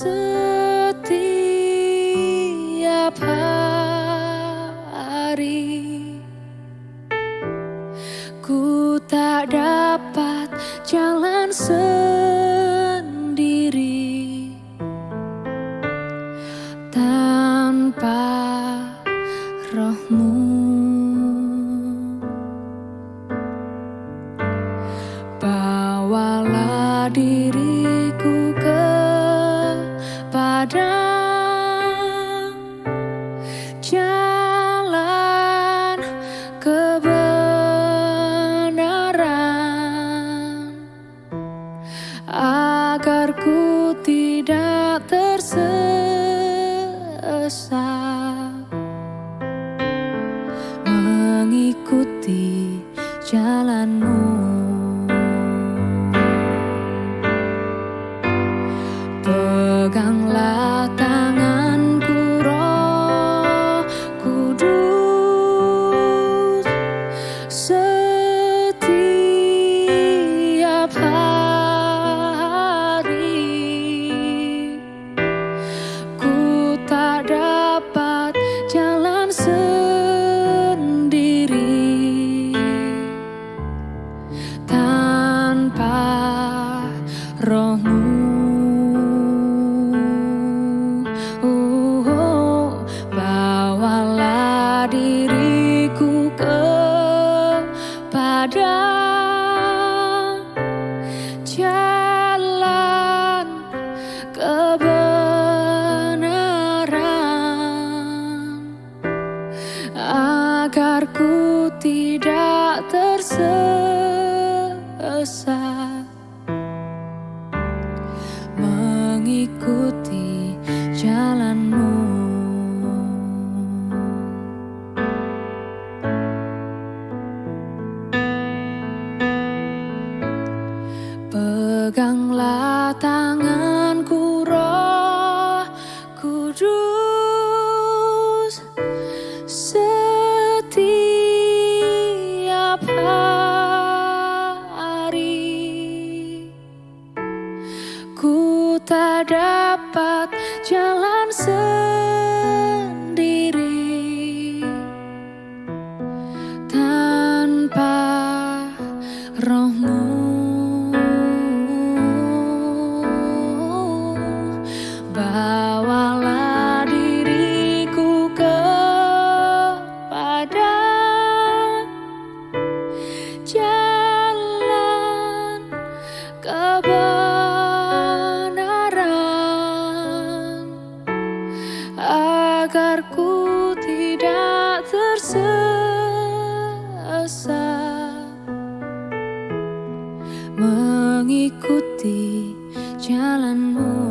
setiap hari. Ku tak dapat jalan sendiri tanpa rohmu. Bawalah diri agar ku tidak tersesat mengikuti jalanmu. Peganglah tanganku tersesat mengikuti jalanmu. Peganglah tanganku roh kudus dapat jalan sendiri. Tanpa rohmu mengikuti jalanmu.